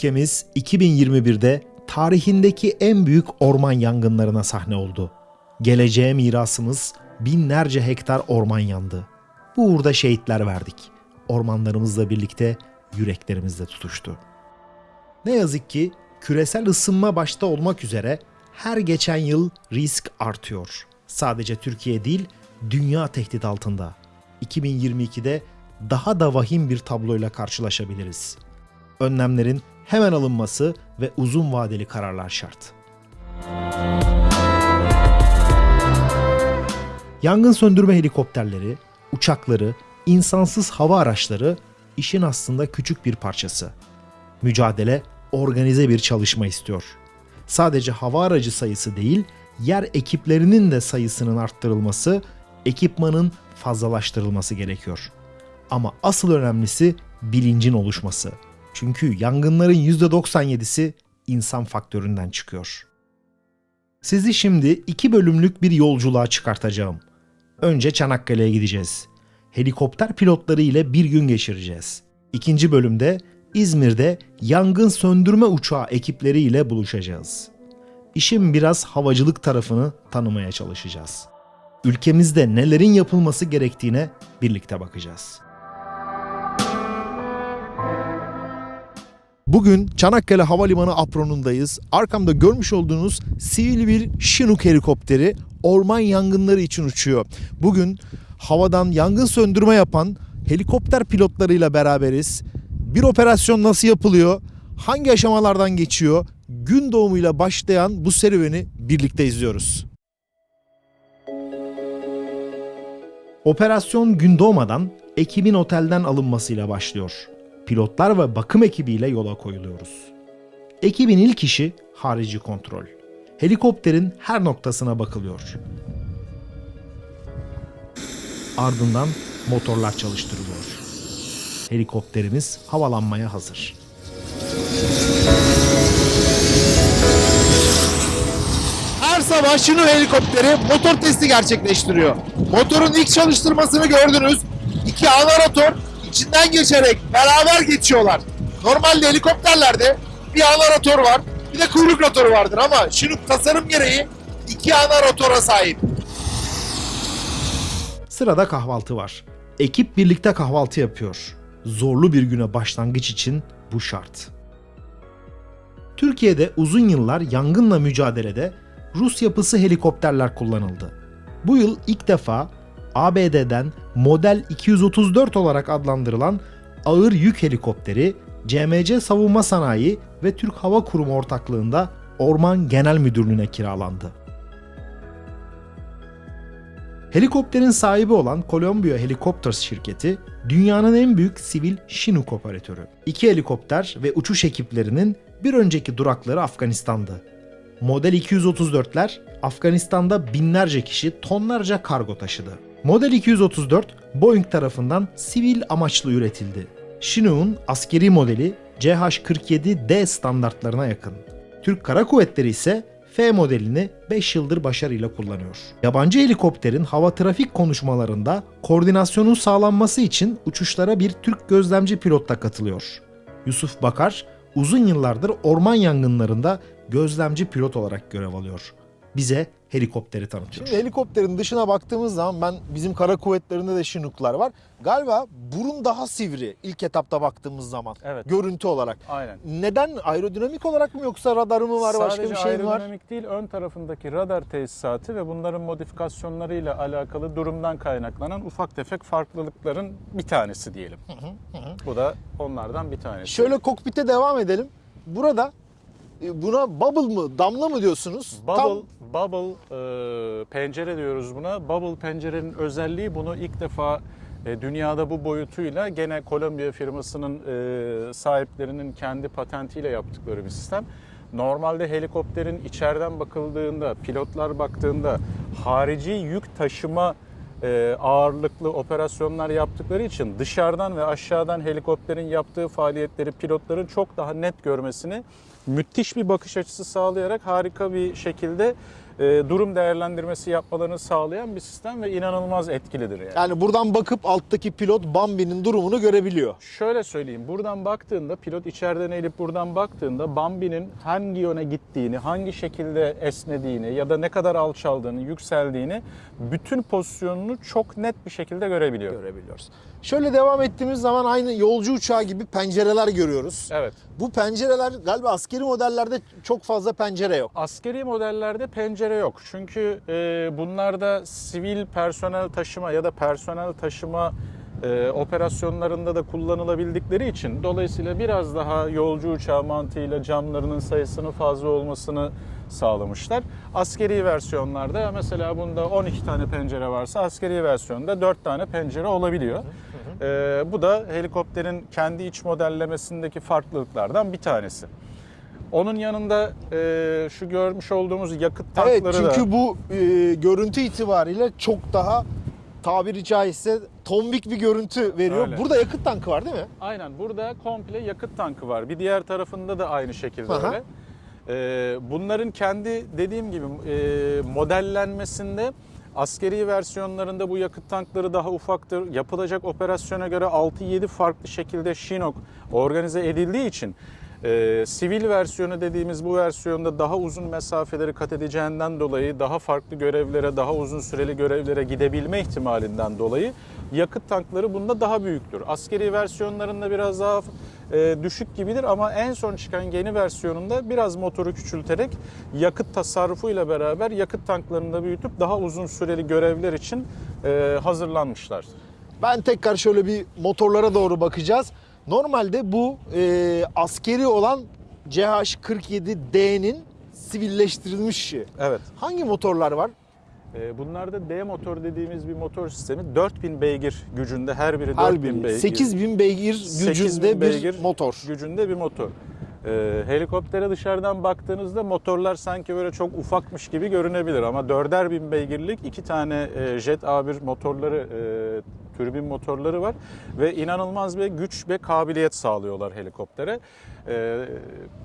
Ülkemiz 2021'de tarihindeki en büyük orman yangınlarına sahne oldu. Geleceğe mirasımız binlerce hektar orman yandı. Bu uğurda şehitler verdik. Ormanlarımızla birlikte yüreklerimiz de tutuştu. Ne yazık ki küresel ısınma başta olmak üzere her geçen yıl risk artıyor. Sadece Türkiye değil, dünya tehdit altında. 2022'de daha da vahim bir tabloyla karşılaşabiliriz. Önlemlerin hemen alınması ve uzun vadeli kararlar şart. Yangın söndürme helikopterleri, uçakları, insansız hava araçları işin aslında küçük bir parçası. Mücadele organize bir çalışma istiyor. Sadece hava aracı sayısı değil, yer ekiplerinin de sayısının arttırılması, ekipmanın fazlalaştırılması gerekiyor. Ama asıl önemlisi bilincin oluşması. Çünkü yangınların %97'si insan faktöründen çıkıyor. Sizi şimdi iki bölümlük bir yolculuğa çıkartacağım. Önce Çanakkale'ye gideceğiz. Helikopter pilotları ile bir gün geçireceğiz. İkinci bölümde İzmir'de yangın söndürme uçağı ekipleriyle ile buluşacağız. İşin biraz havacılık tarafını tanımaya çalışacağız. Ülkemizde nelerin yapılması gerektiğine birlikte bakacağız. Bugün Çanakkale Havalimanı apronundayız. Arkamda görmüş olduğunuz sivil bir Chinook helikopteri orman yangınları için uçuyor. Bugün havadan yangın söndürme yapan helikopter pilotlarıyla beraberiz. Bir operasyon nasıl yapılıyor? Hangi aşamalardan geçiyor? Gün doğumuyla başlayan bu serüveni birlikte izliyoruz. Operasyon gün doğmadan ekibin otelden alınmasıyla başlıyor. Pilotlar ve bakım ekibiyle yola koyuluyoruz. Ekibin ilk işi harici kontrol. Helikopterin her noktasına bakılıyor. Ardından motorlar çalıştırılıyor. Helikopterimiz havalanmaya hazır. Her sabah Şinu helikopteri motor testi gerçekleştiriyor. Motorun ilk çalıştırmasını gördünüz. İki anaratör içinden geçerek beraber geçiyorlar. Normalde helikopterlerde bir anaratör var, bir de kuyruk rotoru vardır ama Şinuk tasarım gereği iki anarotora sahip. Sırada kahvaltı var. Ekip birlikte kahvaltı yapıyor. Zorlu bir güne başlangıç için bu şart. Türkiye'de uzun yıllar yangınla mücadelede Rus yapısı helikopterler kullanıldı. Bu yıl ilk defa ABD'den Model 234 olarak adlandırılan ağır yük helikopteri CMC Savunma Sanayi ve Türk Hava Kurumu ortaklığında Orman Genel Müdürlüğü'ne kiralandı. Helikopterin sahibi olan Columbia Helicopters şirketi dünyanın en büyük sivil Chinook operatörü. İki helikopter ve uçuş ekiplerinin bir önceki durakları Afganistan'dı. Model 234'ler Afganistan'da binlerce kişi tonlarca kargo taşıdı. Model 234 Boeing tarafından sivil amaçlı üretildi. Chinook'un askeri modeli CH-47D standartlarına yakın. Türk Kara Kuvvetleri ise F modelini 5 yıldır başarıyla kullanıyor. Yabancı helikopterin hava trafik konuşmalarında koordinasyonun sağlanması için uçuşlara bir Türk gözlemci pilot da katılıyor. Yusuf Bakar uzun yıllardır orman yangınlarında gözlemci pilot olarak görev alıyor. Bize helikopteri tanıtıyor. Şimdi helikopterin dışına baktığımız zaman ben bizim kara kuvvetlerinde de Chinook'lar var. Galiba burun daha sivri ilk etapta baktığımız zaman Evet. görüntü olarak. Aynen. Neden aerodinamik olarak mı yoksa radarı mı var başka Sadece bir şey mi var? aerodinamik değil, ön tarafındaki radar tesisatı ve bunların modifikasyonlarıyla alakalı durumdan kaynaklanan ufak tefek farklılıkların bir tanesi diyelim. Bu da onlardan bir tanesi. Şöyle kokpite devam edelim. Burada buna bubble mı, damla mı diyorsunuz? Bubble, bubble e, pencere diyoruz buna. Bubble pencerenin özelliği bunu ilk defa e, dünyada bu boyutuyla gene Columbia firmasının e, sahiplerinin kendi patentiyle yaptıkları bir sistem. Normalde helikopterin içeriden bakıldığında, pilotlar baktığında harici yük taşıma e, ağırlıklı operasyonlar yaptıkları için dışarıdan ve aşağıdan helikopterin yaptığı faaliyetleri pilotların çok daha net görmesini müthiş bir bakış açısı sağlayarak harika bir şekilde e, durum değerlendirmesi yapmalarını sağlayan bir sistem ve inanılmaz etkilidir yani. Yani buradan bakıp alttaki pilot Bambi'nin durumunu görebiliyor. Şöyle söyleyeyim, buradan baktığında, pilot içeriden eğilip buradan baktığında Bambi'nin hangi yöne gittiğini, hangi şekilde esnediğini ya da ne kadar alçaldığını, yükseldiğini, bütün pozisyonunu çok net bir şekilde görebiliyor. Görebiliyoruz. Şöyle devam ettiğimiz zaman aynı yolcu uçağı gibi pencereler görüyoruz. Evet. Bu pencereler galiba askeri modellerde çok fazla pencere yok. Askeri modellerde pencere yok. Çünkü e, bunlarda sivil personel taşıma ya da personel taşıma e, operasyonlarında da kullanılabildikleri için dolayısıyla biraz daha yolcu uçağı mantığıyla camlarının sayısının fazla olmasını sağlamışlar. Askeri versiyonlarda mesela bunda 12 tane pencere varsa askeri versiyonda 4 tane pencere olabiliyor. E, bu da helikopterin kendi iç modellemesindeki farklılıklardan bir tanesi. Onun yanında e, şu görmüş olduğumuz yakıt Evet tankları da... çünkü bu e, görüntü itibariyle çok daha tabiri caizse tombik bir görüntü veriyor. Öyle. Burada yakıt tankı var değil mi? Aynen burada komple yakıt tankı var. Bir diğer tarafında da aynı şekilde Aha. öyle. Ee, bunların kendi dediğim gibi e, modellenmesinde askeri versiyonlarında bu yakıt tankları daha ufaktır. Yapılacak operasyona göre 6-7 farklı şekilde Chinook organize edildiği için e, sivil versiyonu dediğimiz bu versiyonda daha uzun mesafeleri kat edeceğinden dolayı daha farklı görevlere, daha uzun süreli görevlere gidebilme ihtimalinden dolayı yakıt tankları bunda daha büyüktür. Askeri versiyonlarında biraz daha e, düşük gibidir ama en son çıkan yeni versiyonunda biraz motoru küçülterek yakıt tasarrufuyla beraber yakıt tanklarını da büyütüp daha uzun süreli görevler için e, hazırlanmışlar. Ben tekrar şöyle bir motorlara doğru bakacağız. Normalde bu e, askeri olan CH-47D'nin sivilleştirilmiş. Evet. Hangi motorlar var? E, bunlarda D motor dediğimiz bir motor sistemi 4000 beygir gücünde her biri Her 4000 biri. beygir. 8000 beygir 8000 gücünde bir beygir motor. gücünde bir motor. Ee, helikoptere dışarıdan baktığınızda motorlar sanki böyle çok ufakmış gibi görünebilir ama dörder bin beygirlik iki tane e, Jet A1 motorları, e, türbin motorları var ve inanılmaz bir güç ve kabiliyet sağlıyorlar helikoptere. Ee,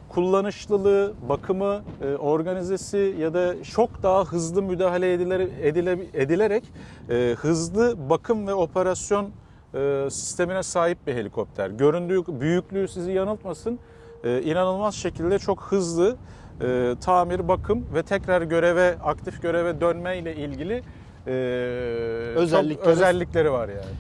kullanışlılığı, bakımı, e, organizesi ya da çok daha hızlı müdahale edile, edile, edilerek e, hızlı bakım ve operasyon e, sistemine sahip bir helikopter. Göründüğü büyüklüğü sizi yanıltmasın. E, inanılmaz şekilde çok hızlı e, tamir, bakım ve tekrar göreve, aktif göreve dönme ile ilgili e, Özellikleri- çok özellikleri var yani.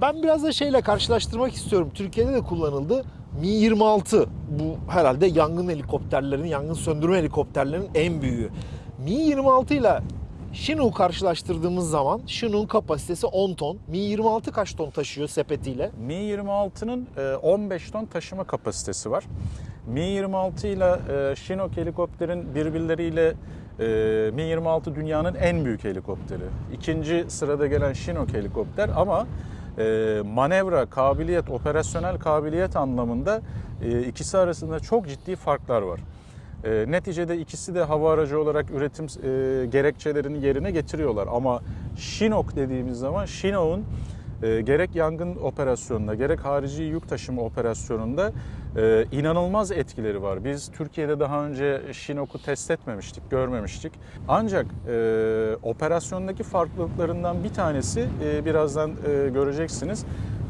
Ben biraz da şeyle karşılaştırmak istiyorum. Türkiye'de de kullanıldı. Mi-26 bu herhalde yangın helikopterlerinin, yangın söndürme helikopterlerinin en büyüğü. Mi-26 ile Chinook karşılaştırdığımız zaman Chinook'un kapasitesi 10 ton. Mi-26 kaç ton taşıyor sepetiyle? Mi-26'nın e, 15 ton taşıma kapasitesi var. Mi-26 ile e, Chinook helikopterin birbirleriyle e, Mi-26 dünyanın en büyük helikopteri. İkinci sırada gelen Chinook helikopter ama e, manevra, kabiliyet, operasyonel kabiliyet anlamında e, ikisi arasında çok ciddi farklar var. E, neticede ikisi de hava aracı olarak üretim e, gerekçelerini yerine getiriyorlar. Ama Chinook dediğimiz zaman Chinook'un e, gerek yangın operasyonunda gerek harici yük taşıma operasyonunda e, inanılmaz etkileri var. Biz Türkiye'de daha önce Chinook'u test etmemiştik, görmemiştik. Ancak e, operasyondaki farklılıklarından bir tanesi e, birazdan e, göreceksiniz.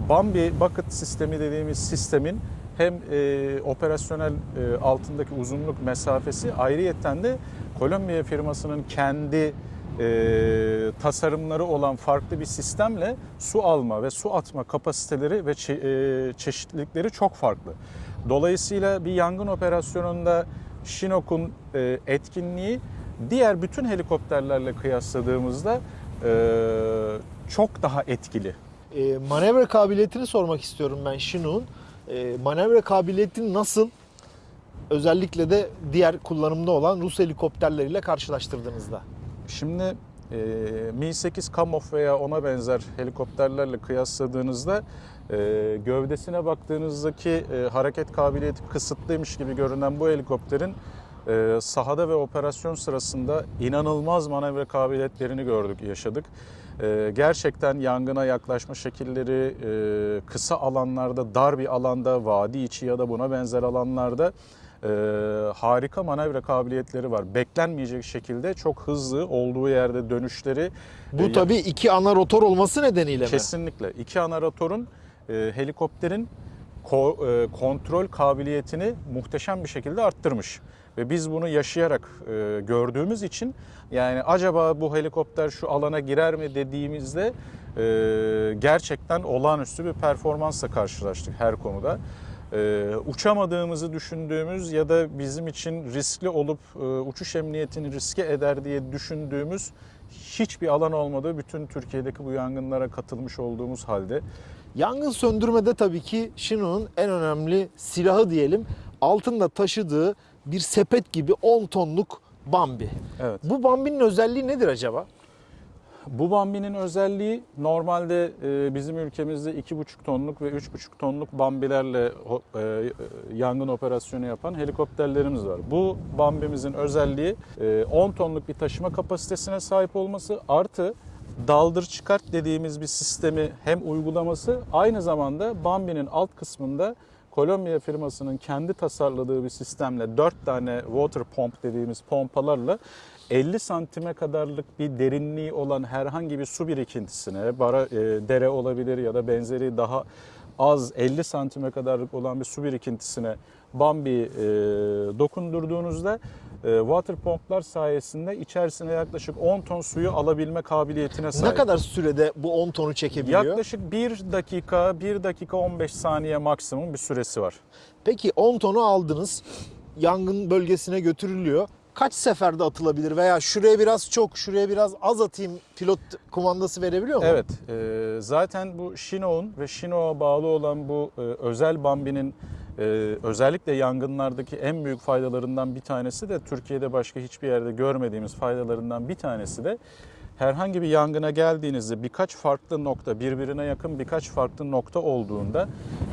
Bambi bucket sistemi dediğimiz sistemin hem e, operasyonel e, altındaki uzunluk mesafesi ayrıyetten de Kolombiya firmasının kendi e, tasarımları olan farklı bir sistemle su alma ve su atma kapasiteleri ve çe- e, çeşitlilikleri çok farklı. Dolayısıyla bir yangın operasyonunda Chinook'un e, etkinliği diğer bütün helikopterlerle kıyasladığımızda e, çok daha etkili. E, manevra kabiliyetini sormak istiyorum ben Chinook'un. E, manevra kabiliyeti nasıl? Özellikle de diğer kullanımda olan Rus helikopterleriyle karşılaştırdığınızda. Şimdi e, Mi-8 Kamov veya ona benzer helikopterlerle kıyasladığınızda e, gövdesine baktığınızdaki e, hareket kabiliyeti kısıtlıymış gibi görünen bu helikopterin e, sahada ve operasyon sırasında inanılmaz manevra kabiliyetlerini gördük, yaşadık. E, gerçekten yangına yaklaşma şekilleri e, kısa alanlarda, dar bir alanda, vadi içi ya da buna benzer alanlarda e, harika manevra kabiliyetleri var. Beklenmeyecek şekilde çok hızlı olduğu yerde dönüşleri Bu e, tabii iki ana rotor olması nedeniyle mi? Kesinlikle. İki ana rotorun e, helikopterin ko- e, kontrol kabiliyetini muhteşem bir şekilde arttırmış. Ve biz bunu yaşayarak e, gördüğümüz için yani acaba bu helikopter şu alana girer mi dediğimizde e, gerçekten olağanüstü bir performansla karşılaştık her konuda. E, uçamadığımızı düşündüğümüz ya da bizim için riskli olup e, uçuş emniyetini riske eder diye düşündüğümüz hiçbir alan olmadı. Bütün Türkiye'deki bu yangınlara katılmış olduğumuz halde Yangın söndürmede tabii ki Shino'nun en önemli silahı diyelim altında taşıdığı bir sepet gibi 10 tonluk Bambi. Evet. Bu Bambi'nin özelliği nedir acaba? Bu Bambi'nin özelliği normalde e, bizim ülkemizde 2,5 tonluk ve 3,5 tonluk Bambilerle e, e, yangın operasyonu yapan helikopterlerimiz var. Bu Bambi'mizin özelliği e, 10 tonluk bir taşıma kapasitesine sahip olması artı daldır çıkart dediğimiz bir sistemi hem uygulaması aynı zamanda Bambi'nin alt kısmında Kolombiya firmasının kendi tasarladığı bir sistemle 4 tane water pump dediğimiz pompalarla 50 santime kadarlık bir derinliği olan herhangi bir su birikintisine, bara, e, dere olabilir ya da benzeri daha az 50 santime kadarlık olan bir su birikintisine Bambi e, dokundurduğunuzda water pumplar sayesinde içerisine yaklaşık 10 ton suyu alabilme kabiliyetine sahip. Ne kadar sürede bu 10 tonu çekebiliyor? Yaklaşık 1 dakika, 1 dakika 15 saniye maksimum bir süresi var. Peki 10 tonu aldınız. Yangın bölgesine götürülüyor. Kaç seferde atılabilir veya şuraya biraz çok, şuraya biraz az atayım pilot kumandası verebiliyor mu? Evet, e, zaten bu Shino'nun ve Shino'a bağlı olan bu e, özel Bambi'nin e, özellikle yangınlardaki en büyük faydalarından bir tanesi de Türkiye'de başka hiçbir yerde görmediğimiz faydalarından bir tanesi de herhangi bir yangına geldiğinizde birkaç farklı nokta, birbirine yakın birkaç farklı nokta olduğunda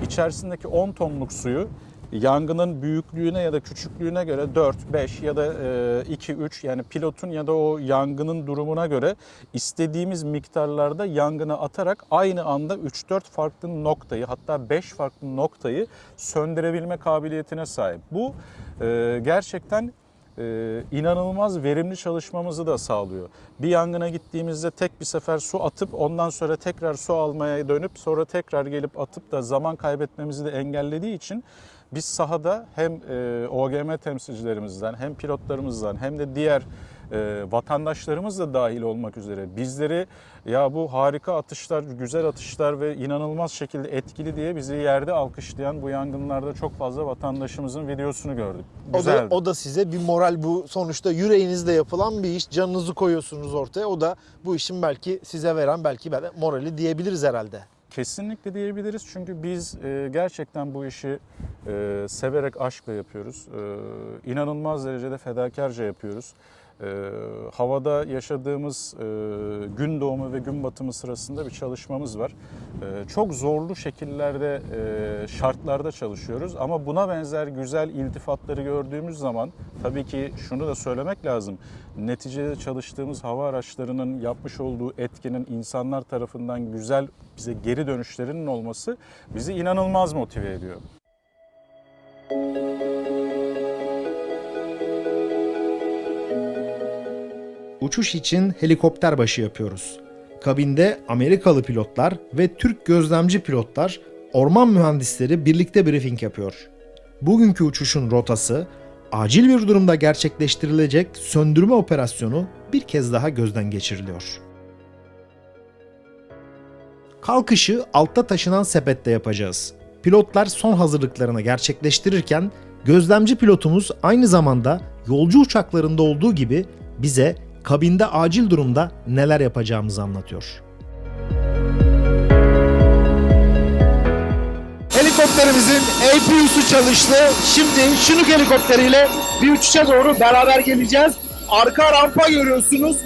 içerisindeki 10 tonluk suyu yangının büyüklüğüne ya da küçüklüğüne göre 4, 5 ya da e, 2, 3 yani pilotun ya da o yangının durumuna göre istediğimiz miktarlarda yangına atarak aynı anda 3-4 farklı noktayı hatta 5 farklı noktayı söndürebilme kabiliyetine sahip. Bu e, gerçekten e, inanılmaz verimli çalışmamızı da sağlıyor. Bir yangına gittiğimizde tek bir sefer su atıp ondan sonra tekrar su almaya dönüp sonra tekrar gelip atıp da zaman kaybetmemizi de engellediği için biz sahada hem e, OGM temsilcilerimizden hem pilotlarımızdan hem de diğer e, vatandaşlarımız da dahil olmak üzere bizleri ya bu harika atışlar, güzel atışlar ve inanılmaz şekilde etkili diye bizi yerde alkışlayan bu yangınlarda çok fazla vatandaşımızın videosunu gördük. O da, Güzeldi. o da size bir moral bu sonuçta yüreğinizde yapılan bir iş. Canınızı koyuyorsunuz ortaya. O da bu işin belki size veren belki morali diyebiliriz herhalde. Kesinlikle diyebiliriz çünkü biz e, gerçekten bu işi e, severek, aşkla yapıyoruz. E, inanılmaz derecede fedakarca yapıyoruz. E, havada yaşadığımız e, gün doğumu ve gün batımı sırasında bir çalışmamız var. E, çok zorlu şekillerde, e, şartlarda çalışıyoruz ama buna benzer güzel iltifatları gördüğümüz zaman tabii ki şunu da söylemek lazım. Neticede çalıştığımız hava araçlarının yapmış olduğu etkinin insanlar tarafından güzel bize geri dönüşlerinin olması bizi inanılmaz motive ediyor. Uçuş için helikopter başı yapıyoruz. Kabinde Amerikalı pilotlar ve Türk gözlemci pilotlar, orman mühendisleri birlikte briefing yapıyor. Bugünkü uçuşun rotası, acil bir durumda gerçekleştirilecek söndürme operasyonu bir kez daha gözden geçiriliyor. Kalkışı altta taşınan sepette yapacağız. Pilotlar son hazırlıklarını gerçekleştirirken gözlemci pilotumuz aynı zamanda yolcu uçaklarında olduğu gibi bize kabinde acil durumda neler yapacağımızı anlatıyor. Helikopterimizin APU'su çalıştı. Şimdi Şinuk helikopteriyle bir uçuşa doğru beraber geleceğiz. Arka rampa görüyorsunuz.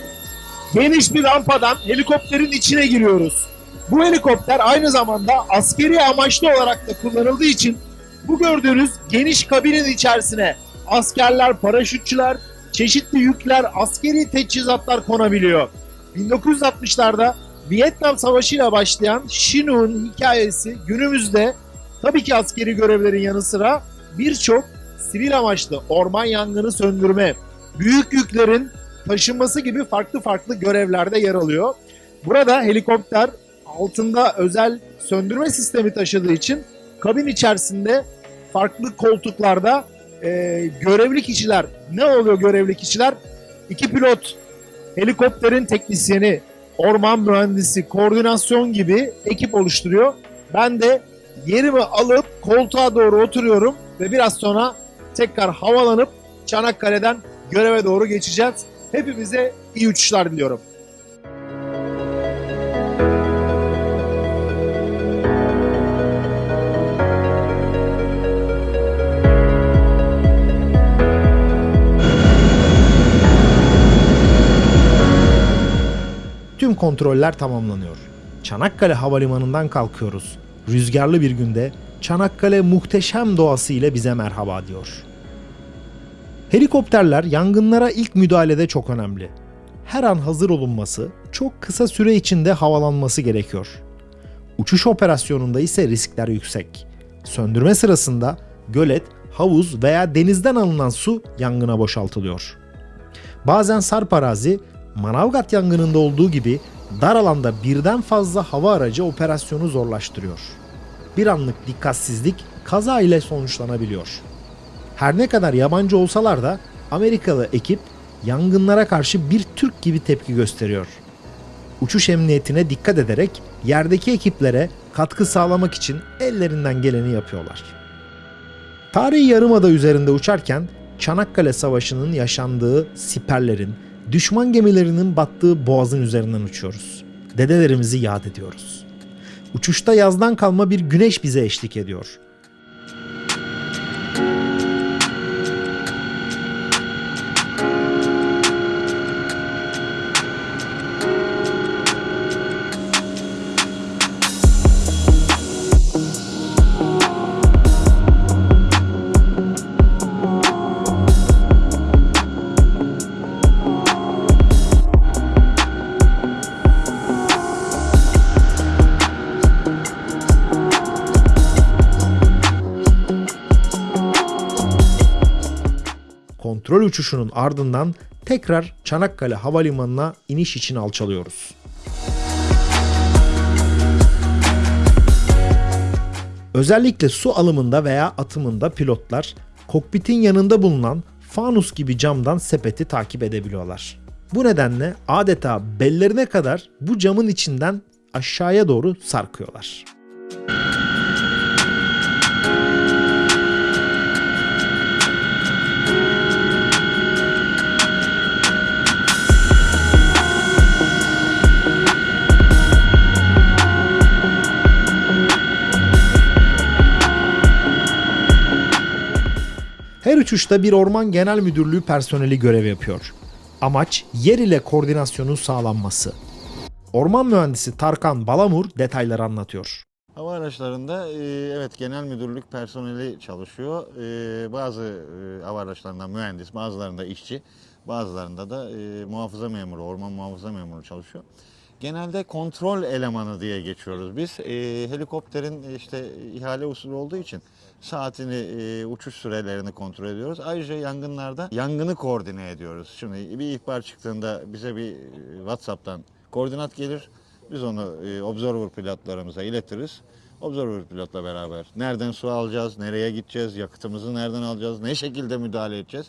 Geniş bir rampadan helikopterin içine giriyoruz. Bu helikopter aynı zamanda askeri amaçlı olarak da kullanıldığı için bu gördüğünüz geniş kabinin içerisine askerler, paraşütçüler, çeşitli yükler, askeri teçhizatlar konabiliyor. 1960'larda Vietnam Savaşı ile başlayan Chinook'un hikayesi günümüzde tabii ki askeri görevlerin yanı sıra birçok sivil amaçlı orman yangını söndürme, büyük yüklerin taşınması gibi farklı farklı görevlerde yer alıyor. Burada helikopter altında özel söndürme sistemi taşıdığı için kabin içerisinde farklı koltuklarda e, görevli kişiler ne oluyor görevli kişiler? İki pilot, helikopterin teknisyeni, orman mühendisi, koordinasyon gibi ekip oluşturuyor. Ben de yerimi alıp koltuğa doğru oturuyorum ve biraz sonra tekrar havalanıp Çanakkale'den göreve doğru geçeceğiz. Hepimize iyi uçuşlar diliyorum. Tüm kontroller tamamlanıyor. Çanakkale Havalimanı'ndan kalkıyoruz. Rüzgarlı bir günde Çanakkale muhteşem doğası ile bize merhaba diyor. Helikopterler yangınlara ilk müdahalede çok önemli. Her an hazır olunması, çok kısa süre içinde havalanması gerekiyor. Uçuş operasyonunda ise riskler yüksek. Söndürme sırasında gölet, havuz veya denizden alınan su yangına boşaltılıyor. Bazen sarp arazi, Manavgat yangınında olduğu gibi dar alanda birden fazla hava aracı operasyonu zorlaştırıyor. Bir anlık dikkatsizlik kaza ile sonuçlanabiliyor. Her ne kadar yabancı olsalar da Amerikalı ekip yangınlara karşı bir Türk gibi tepki gösteriyor. Uçuş emniyetine dikkat ederek yerdeki ekiplere katkı sağlamak için ellerinden geleni yapıyorlar. Tarihi Yarımada üzerinde uçarken Çanakkale Savaşı'nın yaşandığı siperlerin, düşman gemilerinin battığı boğazın üzerinden uçuyoruz. Dedelerimizi yad ediyoruz. Uçuşta yazdan kalma bir güneş bize eşlik ediyor. Uçuşunun ardından tekrar Çanakkale Havalimanı'na iniş için alçalıyoruz. Özellikle su alımında veya atımında pilotlar kokpitin yanında bulunan fanus gibi camdan sepeti takip edebiliyorlar. Bu nedenle adeta bellerine kadar bu camın içinden aşağıya doğru sarkıyorlar. Uçuşta bir orman genel müdürlüğü personeli görev yapıyor. Amaç yer ile koordinasyonun sağlanması. Orman mühendisi Tarkan Balamur detayları anlatıyor. Hava araçlarında e, evet genel müdürlük personeli çalışıyor. E, Bazı e, hava araçlarında mühendis, bazılarında işçi, bazılarında da muhafaza memuru, orman muhafaza memuru çalışıyor. Genelde kontrol elemanı diye geçiyoruz biz. E, helikopterin işte ihale usulü olduğu için saatini, e, uçuş sürelerini kontrol ediyoruz. Ayrıca yangınlarda yangını koordine ediyoruz. Şimdi bir ihbar çıktığında bize bir e, WhatsApp'tan koordinat gelir. Biz onu e, observer pilotlarımıza iletiriz. Observer pilotla beraber nereden su alacağız, nereye gideceğiz, yakıtımızı nereden alacağız, ne şekilde müdahale edeceğiz,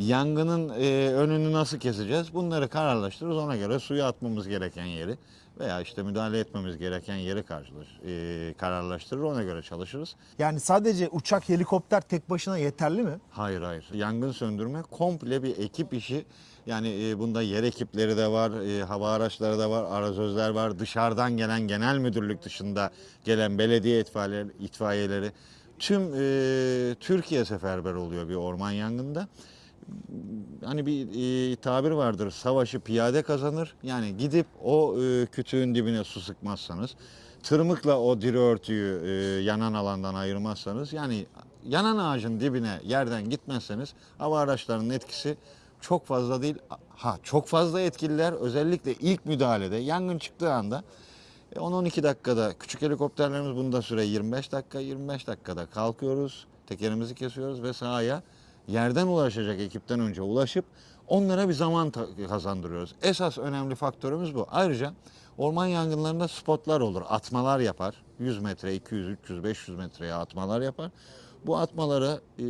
yangının e, önünü nasıl keseceğiz bunları kararlaştırırız. Ona göre suya atmamız gereken yeri veya işte müdahale etmemiz gereken yeri karşılaş, e, kararlaştırır. Ona göre çalışırız. Yani sadece uçak, helikopter tek başına yeterli mi? Hayır hayır. Yangın söndürme komple bir ekip işi. Yani e, bunda yer ekipleri de var, e, hava araçları da var, arazözler var. Dışarıdan gelen genel müdürlük dışında gelen belediye itfaiye, itfaiyeleri. Tüm e, Türkiye seferber oluyor bir orman yangında. Hani bir e, tabir vardır, savaşı piyade kazanır. Yani gidip o e, kütüğün dibine su sıkmazsanız, tırmıkla o diri örtüyü e, yanan alandan ayırmazsanız, yani yanan ağacın dibine yerden gitmezseniz hava araçlarının etkisi çok fazla değil. Ha çok fazla etkililer özellikle ilk müdahalede yangın çıktığı anda e, 10-12 dakikada küçük helikopterlerimiz bunda süre 25 dakika 25 dakikada kalkıyoruz. tekerimizi kesiyoruz ve sahaya yerden ulaşacak ekipten önce ulaşıp onlara bir zaman kazandırıyoruz. Esas önemli faktörümüz bu. Ayrıca orman yangınlarında spotlar olur, atmalar yapar. 100 metre, 200, 300, 500 metreye atmalar yapar. Bu atmaları e,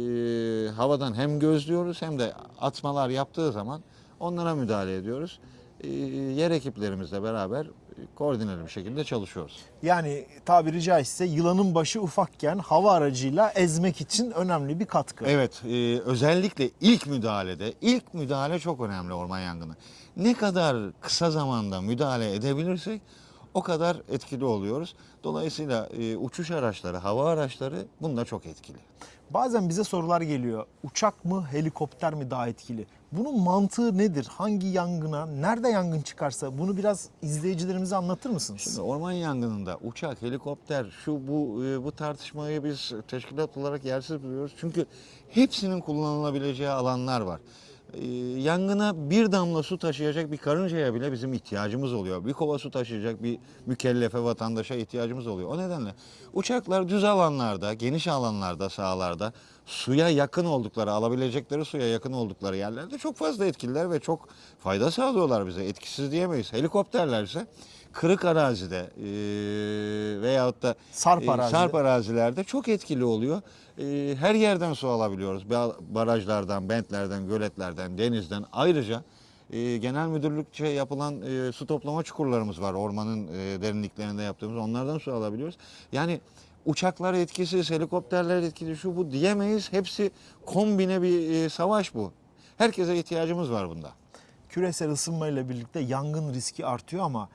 havadan hem gözlüyoruz hem de atmalar yaptığı zaman onlara müdahale ediyoruz. E, yer ekiplerimizle beraber koordineli bir şekilde çalışıyoruz. Yani tabiri caizse yılanın başı ufakken hava aracıyla ezmek için önemli bir katkı. Evet, e, özellikle ilk müdahalede, ilk müdahale çok önemli orman yangını. Ne kadar kısa zamanda müdahale edebilirsek o kadar etkili oluyoruz. Dolayısıyla e, uçuş araçları, hava araçları bunda çok etkili. Bazen bize sorular geliyor. Uçak mı, helikopter mi daha etkili? Bunun mantığı nedir? Hangi yangına, nerede yangın çıkarsa bunu biraz izleyicilerimize anlatır mısınız? Şimdi orman yangınında uçak, helikopter, şu bu e, bu tartışmayı biz teşkilat olarak yersiz buluyoruz. Çünkü hepsinin kullanılabileceği alanlar var. E, Yangına bir damla su taşıyacak bir karıncaya bile bizim ihtiyacımız oluyor. Bir kova su taşıyacak bir mükellefe vatandaşa ihtiyacımız oluyor. O nedenle uçaklar düz alanlarda, geniş alanlarda, sahalarda suya yakın oldukları, alabilecekleri suya yakın oldukları yerlerde çok fazla etkililer ve çok fayda sağlıyorlar bize. Etkisiz diyemeyiz. Helikopterler ise kırık arazide e, veyahut da Sarp e, arazide. sarp arazilerde çok etkili oluyor. E, her yerden su alabiliyoruz. Ba- Barajlardan, bentlerden, göletlerden, denizden. Ayrıca e, genel müdürlükçe yapılan e, su toplama çukurlarımız var. Ormanın e, derinliklerinde yaptığımız. Onlardan su alabiliyoruz. Yani uçaklar etkisiz, helikopterler etkili şu bu diyemeyiz. Hepsi kombine bir e, savaş bu. Herkese ihtiyacımız var bunda. Küresel ısınmayla birlikte yangın riski artıyor ama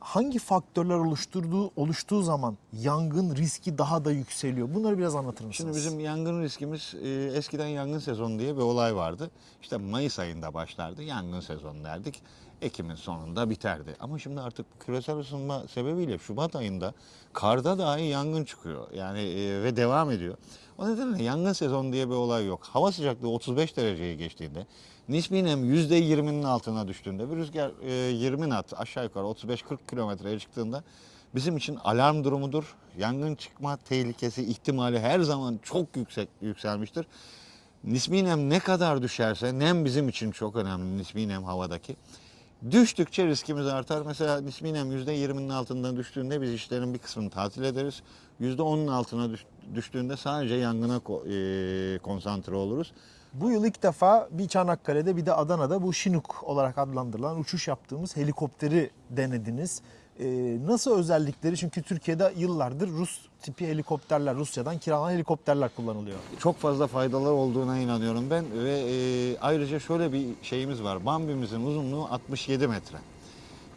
hangi faktörler oluşturduğu oluştuğu zaman yangın riski daha da yükseliyor? Bunları biraz anlatır mısınız? Şimdi bizim yangın riskimiz e, eskiden yangın sezonu diye bir olay vardı. İşte Mayıs ayında başlardı yangın sezonu derdik. Ekim'in sonunda biterdi. Ama şimdi artık küresel ısınma sebebiyle Şubat ayında karda dahi yangın çıkıyor. Yani e, ve devam ediyor. O nedenle yangın sezonu diye bir olay yok. Hava sıcaklığı 35 dereceyi geçtiğinde nispi nem %20'nin altına düştüğünde bir rüzgar e, 20 knot aşağı yukarı 35-40 kilometreye çıktığında bizim için alarm durumudur. Yangın çıkma tehlikesi ihtimali her zaman çok yüksek yükselmiştir. Nispi nem ne kadar düşerse nem bizim için çok önemli nispi nem havadaki. Düştükçe riskimiz artar. Mesela nispi nem %20'nin altından düştüğünde biz işlerin bir kısmını tatil ederiz. %10'un altına düş- düştüğünde sadece yangına e, konsantre oluruz. Bu yıl ilk defa bir Çanakkale'de bir de Adana'da bu Şinuk olarak adlandırılan uçuş yaptığımız helikopteri denediniz. Ee, nasıl özellikleri? Çünkü Türkiye'de yıllardır Rus tipi helikopterler, Rusya'dan kiralanan helikopterler kullanılıyor. çok fazla faydalar olduğuna inanıyorum ben ve e, ayrıca şöyle bir şeyimiz var. Bambi'mizin uzunluğu 67 metre.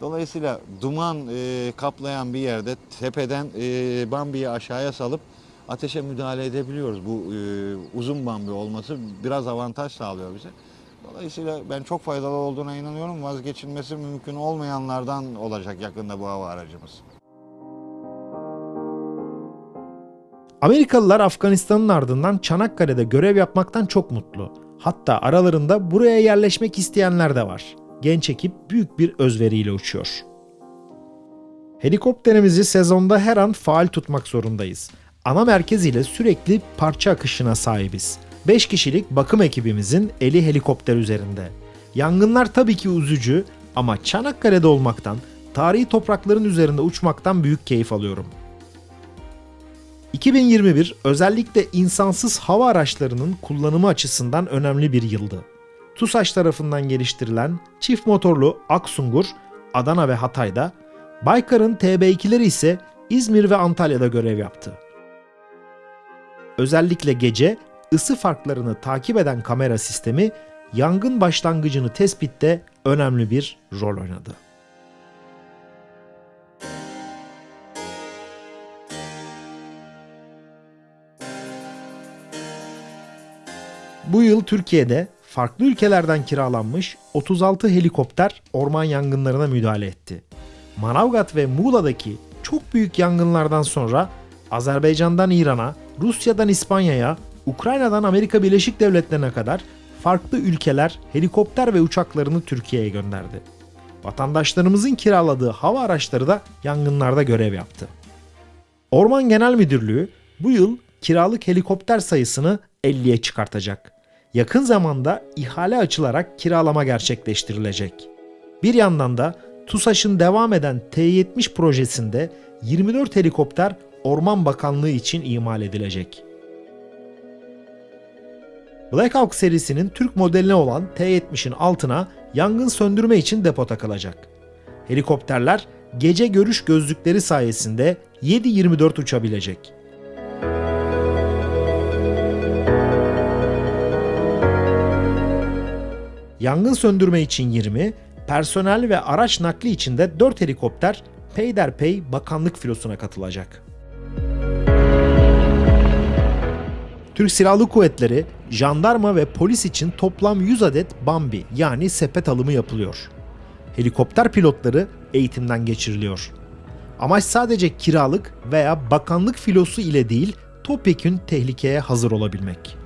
Dolayısıyla duman e, kaplayan bir yerde tepeden e, Bambi'yi aşağıya salıp ateşe müdahale edebiliyoruz. Bu e, uzun Bambi olması biraz avantaj sağlıyor bize. Dolayısıyla ben çok faydalı olduğuna inanıyorum. Vazgeçilmesi mümkün olmayanlardan olacak yakında bu hava aracımız. Amerikalılar Afganistan'ın ardından Çanakkale'de görev yapmaktan çok mutlu. Hatta aralarında buraya yerleşmek isteyenler de var. Genç ekip büyük bir özveriyle uçuyor. Helikopterimizi sezonda her an faal tutmak zorundayız. Ana merkez ile sürekli parça akışına sahibiz. 5 kişilik bakım ekibimizin eli helikopter üzerinde. Yangınlar tabii ki üzücü ama Çanakkale'de olmaktan, tarihi toprakların üzerinde uçmaktan büyük keyif alıyorum. 2021 özellikle insansız hava araçlarının kullanımı açısından önemli bir yıldı. TUSAŞ tarafından geliştirilen çift motorlu Aksungur, Adana ve Hatay'da, Baykar'ın TB2'leri ise İzmir ve Antalya'da görev yaptı. Özellikle gece ısı farklarını takip eden kamera sistemi yangın başlangıcını tespitte önemli bir rol oynadı. Bu yıl Türkiye'de farklı ülkelerden kiralanmış 36 helikopter orman yangınlarına müdahale etti. Manavgat ve Muğla'daki çok büyük yangınlardan sonra Azerbaycan'dan İran'a, Rusya'dan İspanya'ya, Ukrayna'dan Amerika Birleşik Devletleri'ne kadar farklı ülkeler helikopter ve uçaklarını Türkiye'ye gönderdi. Vatandaşlarımızın kiraladığı hava araçları da yangınlarda görev yaptı. Orman Genel Müdürlüğü bu yıl kiralık helikopter sayısını 50'ye çıkartacak. Yakın zamanda ihale açılarak kiralama gerçekleştirilecek. Bir yandan da TUSAŞ'ın devam eden T-70 projesinde 24 helikopter Orman Bakanlığı için imal edilecek. Black Hawk serisinin Türk modeline olan T-70'in altına yangın söndürme için depo takılacak. Helikopterler gece görüş gözlükleri sayesinde 7-24 uçabilecek. Yangın söndürme için 20, personel ve araç nakli için de 4 helikopter peyderpey bakanlık filosuna katılacak. Türk Silahlı Kuvvetleri, jandarma ve polis için toplam 100 adet Bambi yani sepet alımı yapılıyor. Helikopter pilotları eğitimden geçiriliyor. Amaç sadece kiralık veya bakanlık filosu ile değil, topyekün tehlikeye hazır olabilmek.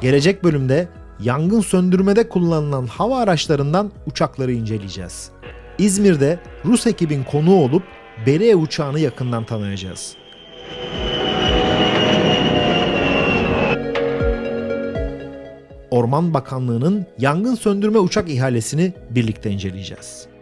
Gelecek bölümde yangın söndürmede kullanılan hava araçlarından uçakları inceleyeceğiz. İzmir'de Rus ekibin konuğu olup Berea uçağını yakından tanıyacağız. Orman Bakanlığı'nın yangın söndürme uçak ihalesini birlikte inceleyeceğiz.